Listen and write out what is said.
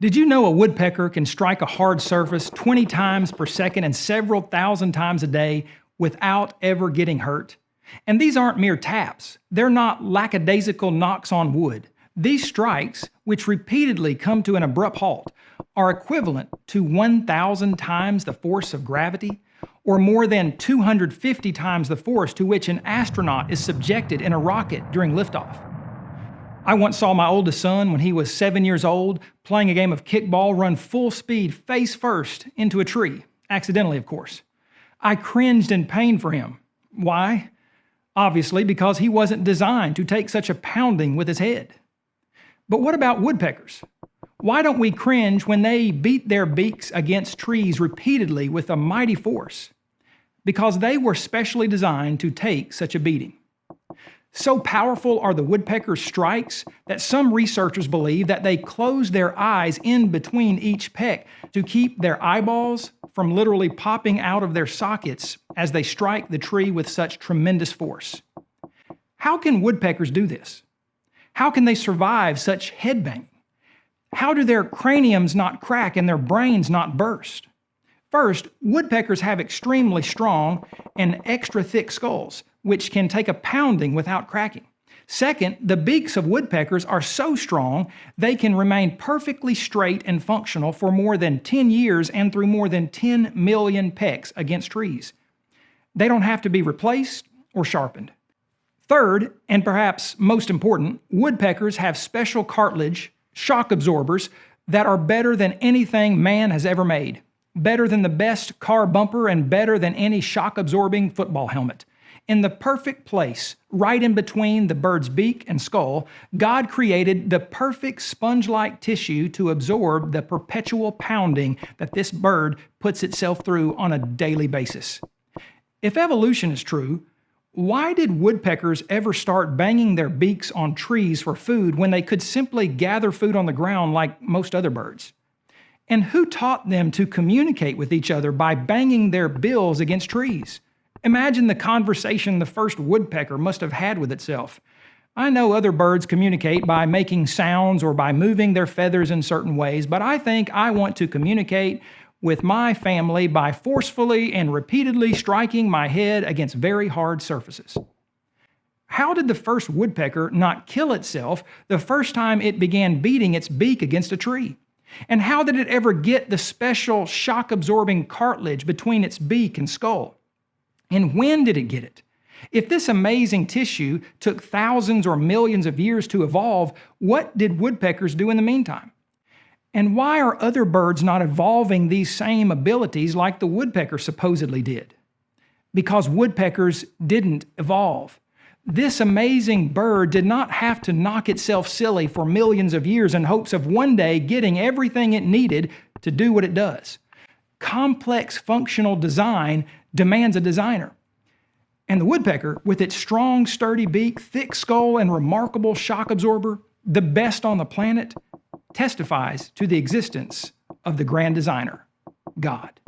Did you know a woodpecker can strike a hard surface 20 times per second and several thousand times a day without ever getting hurt? And these aren't mere taps. They're not lackadaisical knocks on wood. These strikes, which repeatedly come to an abrupt halt, are equivalent to 1,000 times the force of gravity, or more than 250 times the force to which an astronaut is subjected in a rocket during liftoff. I once saw my oldest son, when he was seven years old, playing a game of kickball run full speed face first into a tree, accidentally, of course. I cringed in pain for him. Why? Obviously, because he wasn't designed to take such a pounding with his head. But what about woodpeckers? Why don't we cringe when they beat their beaks against trees repeatedly with a mighty force? Because they were specially designed to take such a beating. So powerful are the woodpecker's strikes that some researchers believe that they close their eyes in between each peck to keep their eyeballs from literally popping out of their sockets as they strike the tree with such tremendous force. How can woodpeckers do this? How can they survive such headbanging? How do their craniums not crack and their brains not burst? First, woodpeckers have extremely strong and extra thick skulls which can take a pounding without cracking. Second, the beaks of woodpeckers are so strong they can remain perfectly straight and functional for more than 10 years and through more than 10 million pecks against trees. They don't have to be replaced or sharpened. Third, and perhaps most important, woodpeckers have special cartilage, shock absorbers, that are better than anything man has ever made, better than the best car bumper, and better than any shock absorbing football helmet. In the perfect place, right in between the bird's beak and skull, God created the perfect sponge-like tissue to absorb the perpetual pounding that this bird puts itself through on a daily basis. If evolution is true, why did woodpeckers ever start banging their beaks on trees for food when they could simply gather food on the ground like most other birds? And who taught them to communicate with each other by banging their bills against trees? Imagine the conversation the first woodpecker must have had with itself. I know other birds communicate by making sounds or by moving their feathers in certain ways, but I think I want to communicate with my family by forcefully and repeatedly striking my head against very hard surfaces. How did the first woodpecker not kill itself the first time it began beating its beak against a tree? And how did it ever get the special shock absorbing cartilage between its beak and skull? And when did it get it? If this amazing tissue took thousands or millions of years to evolve, what did woodpeckers do in the meantime? And why are other birds not evolving these same abilities like the woodpecker supposedly did? Because woodpeckers didn't evolve. This amazing bird did not have to knock itself silly for millions of years in hopes of one day getting everything it needed to do what it does. Complex functional design demands a designer. And the woodpecker, with its strong, sturdy beak, thick skull, and remarkable shock absorber, the best on the planet, testifies to the existence of the grand designer, God.